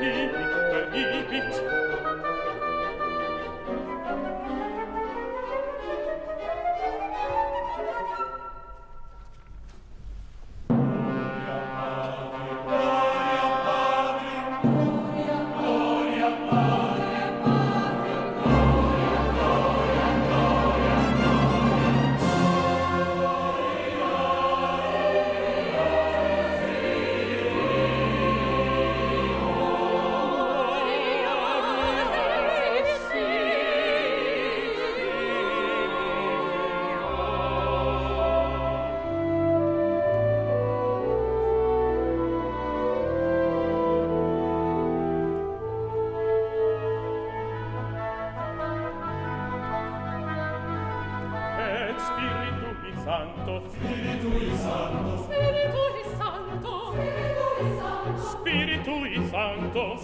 me Spiritu Sancto. Spiritu Sancto.